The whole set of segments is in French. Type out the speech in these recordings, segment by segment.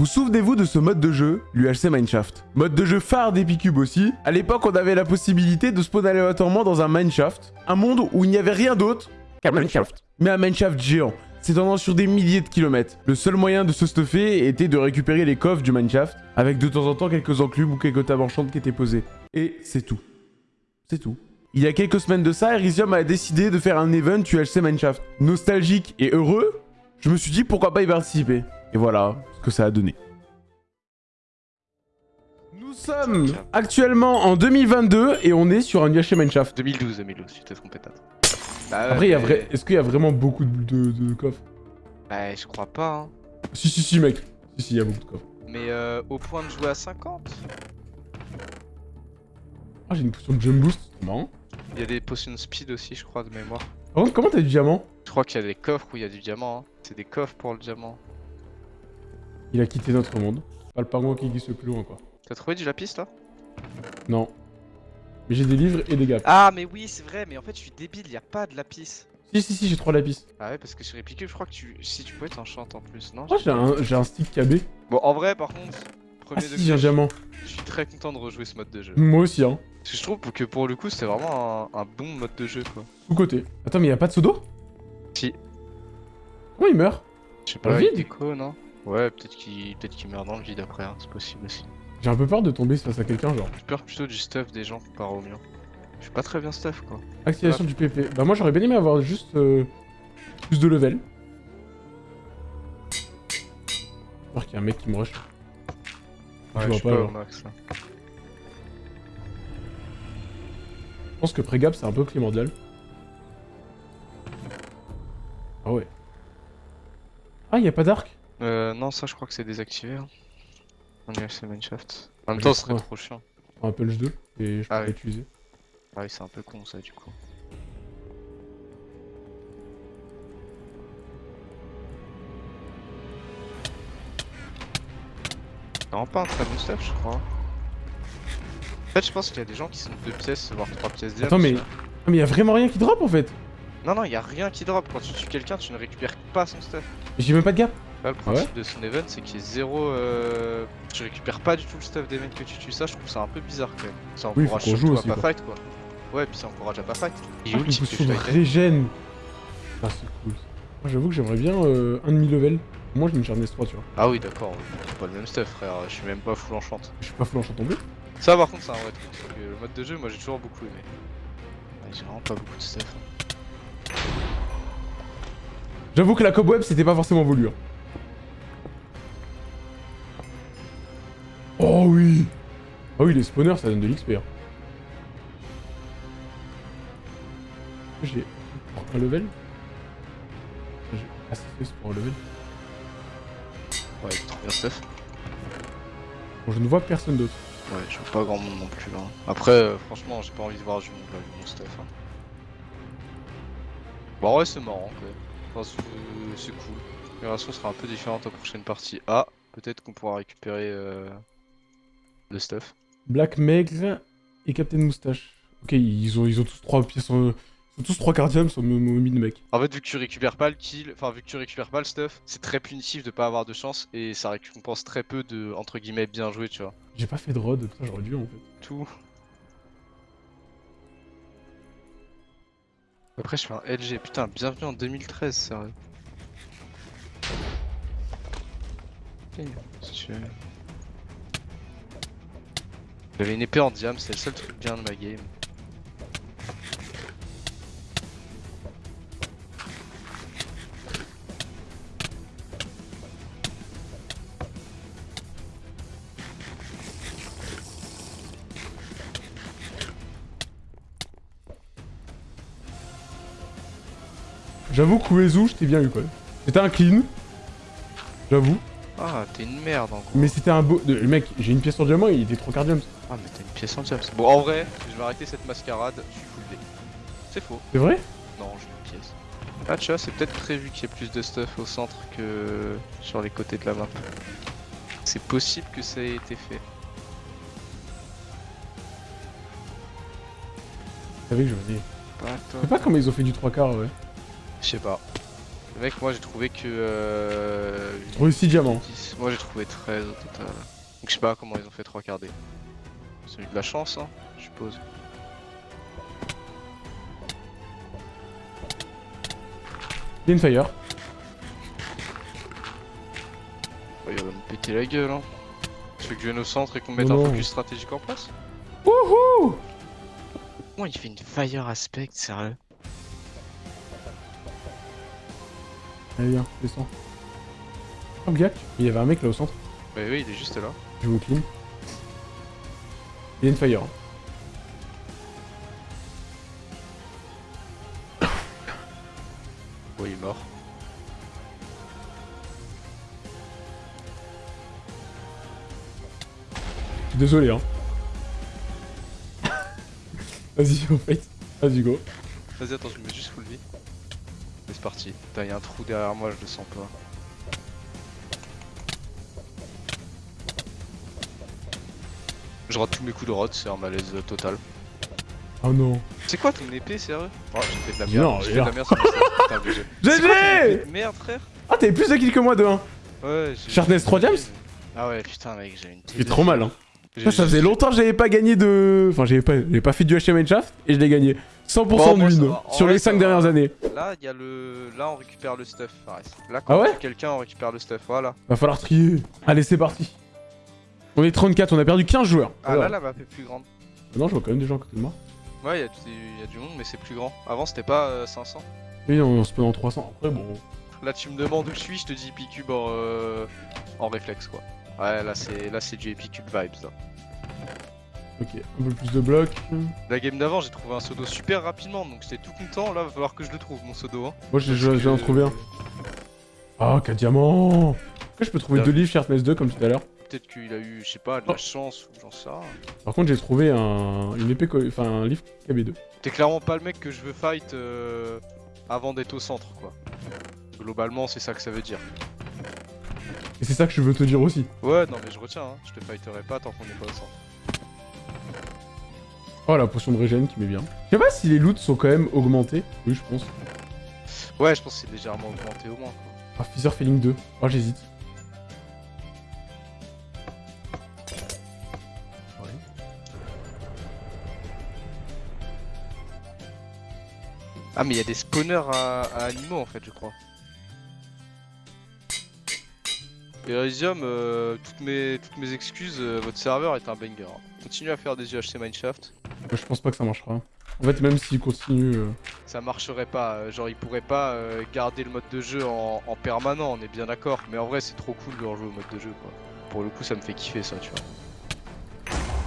Vous souvenez-vous de ce mode de jeu, l'UHC Mineshaft Mode de jeu phare d'Epicube aussi. À l'époque, on avait la possibilité de spawn aléatoirement dans un Mineshaft, un monde où il n'y avait rien d'autre qu'un Mineshaft. Mais un Mineshaft géant, s'étendant sur des milliers de kilomètres. Le seul moyen de se stuffer était de récupérer les coffres du Mineshaft, avec de temps en temps quelques enclumes ou quelques tables enchantes qui étaient posées. Et c'est tout. C'est tout. Il y a quelques semaines de ça, Elysium a décidé de faire un event UHC Mineshaft. Nostalgique et heureux, je me suis dit pourquoi pas y participer. Et voilà ce que ça a donné. Nous sommes actuellement en 2022 et on est sur un UHC Mineshaft. 2012, 2012, tu t'es trompé peut-être. Après, il y a vrai... est-ce qu'il y a vraiment beaucoup de, de, coffres? Bah, je crois pas. Hein. Si, si, si, mec. Si, si, il y a beaucoup de coffres. Mais euh, au point de jouer à 50 Ah, j'ai une potion de jump boost, c'est marrant. Il y a des potions speed aussi, je crois, de mémoire. Par contre, comment t'as du diamant? Je crois qu'il y a des coffres où il y a du diamant. Hein. C'est des coffres pour le diamant. Il a quitté notre monde. Pas le pingouin qui glisse plus loin, quoi. T'as trouvé du lapis, là? Non. Mais j'ai des livres et des gaps. Ah, mais oui, c'est vrai, mais en fait, je suis débile, il y a pas de lapis. Si, si, si, j'ai trois lapis. Ah ouais, parce que sur Epic, je crois que tu... si tu pouvais t'enchanter en plus, non? Moi, j'ai un, un stick KB. Bon, en vrai, par contre, premier ah, si, j'ai un diamant. Je suis très content de rejouer ce mode de jeu. Moi aussi, hein. Parce que je trouve que pour le coup, c'était vraiment un, bon mode de jeu, quoi. Sous côté. Attends, mais y a pas de pseudo? Si. Comment il meurt? Je sais pas, le vide non? Ouais, peut-être qu'il peut meurt dans le vide après, hein. c'est possible aussi. J'ai un peu peur de tomber face à quelqu'un, genre. J'ai peur plutôt du stuff des gens comparé au mien. Je suis pas très bien stuff, quoi. Activation du PP. Bah moi, j'aurais bien aimé avoir juste euh, plus de level. J'espère qu'il y a un mec qui me rush. Ouais, je vois pas, pas max, là. Je pense que pré-gap c'est un peu primordial. Ah ouais. Ah, il a pas d'arc? Euh, non, ça je crois que c'est désactivé. Hein. On est assez Mineshaft. En même temps, ce serait trop chiant. Un punch 2 et je ah peux l'utiliser. Ah oui, c'est un peu con ça du coup. Non, pas un très bon stuff, je crois. En fait, je pense qu'il y a des gens qui sont deux pièces, voire trois pièces Attends, mais... mais il y a vraiment rien qui drop en fait Non, non, il y a rien qui drop. Quand tu tues quelqu'un, tu ne récupères pas son stuff. J'ai même pas de gap. Le principe de son event, c'est qu'il y ait zéro. Euh... Tu récupères pas du tout le stuff des mecs que tu tues. Ça, je trouve ça un peu bizarre quand même. Ça encourage oui, surtout à pas fight quoi. Ouais, puis ça encourage à pas fight. Il ah, ulti régène. Ah, c'est cool. Moi, j'avoue que j'aimerais bien euh, un demi-level. Moi, je me charge S3, tu vois. Ah oui, d'accord. C'est pas le même stuff, frère. Je suis même pas full enchant. Je suis pas full enchant plus ça par contre c'est un vrai truc, parce que le mode de jeu moi j'ai toujours beaucoup aimé. j'ai vraiment pas beaucoup de stuff. Hein. J'avoue que la cobweb c'était pas forcément voulu. Hein. Oh oui Oh oui les spawners ça donne de l'XP. Hein. J'ai un level J'ai assez pour un level. Ouais, trop bien stuff. Bon je ne vois personne d'autre. Ouais, je vois pas grand monde non plus là. Après, euh, franchement, j'ai pas envie de voir du monde là, mon stuff. Hein. Bon, ouais, c'est marrant quoi. Enfin, c'est cool. L'opération sera un peu différente la prochaine partie. Ah, peut-être qu'on pourra récupérer euh, le stuff. Black Maigre et Captain Moustache. Ok, ils ont, ils ont tous trois pièces en tous trois cardiums sur mon mid mec. En fait, vu que tu récupères pas le kill, enfin, vu que tu récupères pas le stuff, c'est très punitif de pas avoir de chance et ça récompense très peu de entre guillemets bien joué, tu vois. J'ai pas fait de rod, ça j'aurais dû en fait. Tout. Après, je fais un LG, putain, bienvenue en 2013, sérieux. J'avais une épée en diam, c'est le seul truc bien de ma game. J'avoue Uezu, je t'ai bien eu quoi. C'était un clean. J'avoue. Ah, t'es une merde en gros. Mais c'était un beau. Le mec, j'ai une pièce en diamant, il était trop cardium. Ah, mais t'as une pièce en diamant. Bon, en vrai, je vais arrêter cette mascarade, je suis full D. C'est faux. C'est vrai? Non, j'ai une pièce. Ah, tu vois, c'est peut-être prévu qu'il y ait plus de stuff au centre que sur les côtés de la map. C'est possible que ça ait été fait. Savez que je me dis. Je sais pas comment ils ont fait du 3 quarts, ouais. Je sais pas. Le mec, moi j'ai trouvé que. Euh... Oui, 6 diamants. 10. Moi j'ai trouvé 13 au total. Donc je sais pas comment ils ont fait 3 quarts D. C'est de la chance, hein, je suppose. Il y a une fire. Oh, il va me péter la gueule, hein. Tu veux que je vienne au centre et qu'on mette Non, un focus stratégique en place Wouhou Comment il fait une fire aspect, sérieux? Allez, viens, descends. Oh, Biac, il y avait un mec là au centre. Bah oui, il est juste là. Je vous clean. Il y a une fire. Oh, il est mort. Je suis désolé, hein. Vas-y, au fait. Vas-y, go. Vas-y, attends, je me mets juste full vie. C'est parti. Putain, y'a un trou derrière moi, je le sens pas. Je rate tous mes coups de rot, c'est un malaise total. Oh non. C'est quoi ton épée, sérieux? Oh, j'ai fait de la merde. Non, j'ai fait de la merde sur j'ai- épée GG de Merde, frère? Ah, t'avais plus de kills que moi de 1. Ouais, j'ai. Sharpness 3 diams Ah ouais, putain, mec, j'ai une. C'est trop mal, hein. J'ai Ça, faisait longtemps que j'avais pas gagné de. Enfin, j'avais pas, pas fait du HM Shaft et je l'ai gagné. 100% Bon, de win sur vrai, les ça 5 va. dernières années. Là, y a le. Là, on récupère le stuff. Là, quand Ah on ouais? quelqu'un, on récupère le stuff, voilà. Va falloir trier. Allez, c'est parti. On est 34, on a perdu 15 joueurs. Ah là, la map est plus grande. Non, je vois quand même des gens à côté de moi. Ouais, il y, a du- y a du monde, mais c'est plus grand. Avant, c'était pas euh, 500. Oui, on, on se peut en 300. Après, bon. Là, tu me demandes où je suis, je te dis Epicube en, euh, en réflexe, quoi. Ouais, là, c'est là c'est du Epicube vibes, là. Ok, un peu plus de blocs. La game d'avant, j'ai trouvé un pseudo super rapidement, donc j'étais tout content. Là, va falloir que je le trouve, mon pseudo. Hein. Moi, j'ai j'ai en que- trouvé un. Ah, 4 diamants Après, je peux trouver Bien. deux livres Sharpness 2 comme tout à l'heure. Peut-être qu'il a eu, je sais pas, de Oh. la chance ou j'en sais rien. Par contre, j'ai trouvé un... une épée, enfin un livre KB2. T'es clairement pas le mec que je veux fight euh, avant d'être au centre, quoi. Globalement, c'est ça que ça veut dire. Et c'est ça que je veux te dire aussi. Ouais, non, mais je retiens, hein. je te fighterai pas tant qu'on n'est pas au centre. Oh, la potion de régène qui met bien. Je sais pas si les loots sont quand même augmentés. Oui, je pense. Ouais, je pense que c'est légèrement augmenté au moins, quoi. Ah, Feather Feeling 2. Oh, j'hésite. Ah, mais il y a des spawners à, à animaux en fait, je crois. Elysium, euh, toutes, mes, toutes mes excuses, euh, votre serveur est un banger. Continuez à faire des UHC Mineshaft. Moi, je pense pas que ça marchera. En fait, même s'il continue... euh, Ça marcherait pas, euh, genre il pourrait pas euh, garder le mode de jeu en, en permanent, on est bien d'accord. Mais en vrai, c'est trop cool de rejouer au mode de jeu quoi. Pour le coup, ça me fait kiffer ça, tu vois.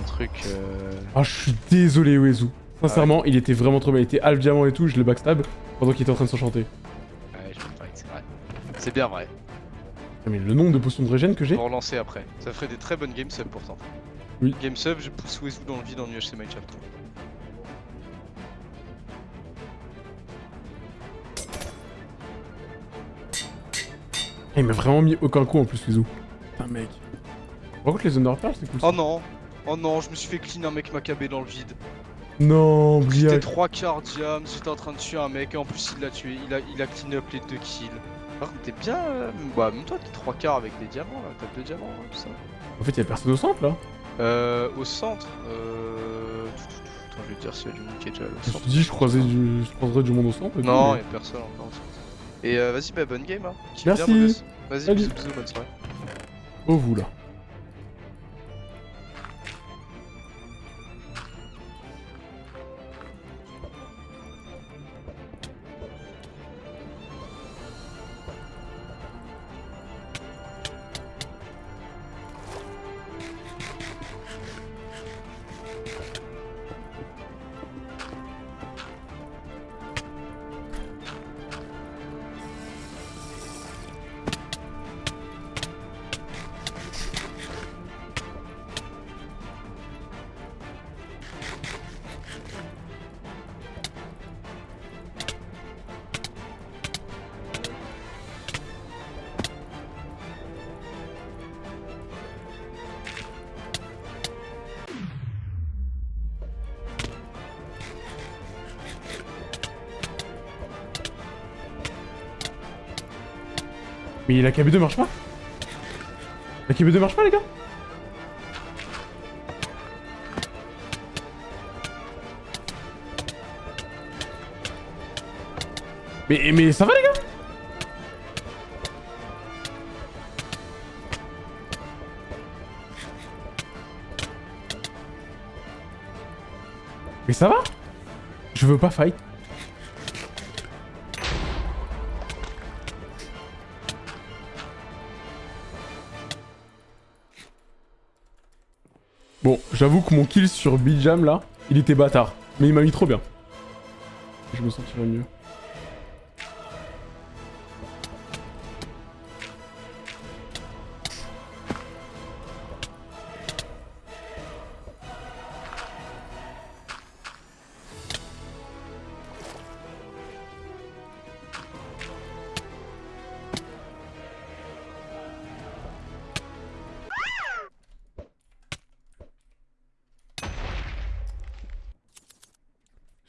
Un truc. Euh... Ah, je suis désolé, Uezu. Sincèrement, il était vraiment trop bien. Il était half diamant et tout, je le backstab pendant qu'il était en train de s'enchanter. Ouais, je c'est vrai. C'est bien vrai. Ah, Mais le nombre de potions de régène que j'ai Pour relancer après. Ça ferait des très bonnes game subs pourtant. Oui. Game sub, je pousse Wezu dans le vide en UHC Mineshaft. Ah, il m'a vraiment mis aucun coup en plus, Uezu. Putain, mec. Par contre, les Underpearls, c'est cool. ça. Oh non Oh non, je me suis fait clean un mec macabé dans le vide. Non, J'étais Bliac. 3 quarts diam, j'étais en train de tuer un mec et en plus il l'a tué, il a, il a clean up les deux kills. Par contre t'es bien, euh, bah même toi t'es 3 quarts avec des diamants là, t'as 2 diamants ouais, tout ça. En fait, il y a personne au centre là. Euh, au centre, euh... Attends, je vais te dire s'il y a du monde qui est déjà au Je centre. suis dit, je, croisais du... je croiserais du monde au centre. et tout, Non, mais- y'a personne encore au centre. Et euh, vas-y, bah bonne game hein. Merci. bien. Vas-y, bisous, bisous, bonne soirée. Oh, vous là. Mais la KB2 marche pas. La KB2 marche pas les gars. Mais, mais ça va les gars. Mais ça va. Je veux pas fight. Bon, j'avoue que mon kill sur Bijam là, il était bâtard. Mais il m'a mis trop bien. Je me sentirais mieux.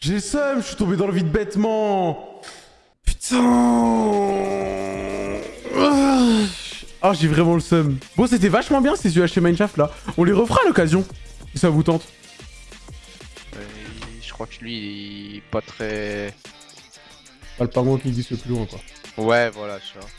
J'ai seum, je suis tombé dans le vide bêtement. Putain. Ah, j'ai vraiment le seum. Bon, c'était vachement bien ces UHC Mineshaft là. On les refera à l'occasion, si ça vous tente. Euh, je crois que lui, il est pas très... Pas le pingouin qui glisse le plus loin quoi. Ouais, voilà, tu vois.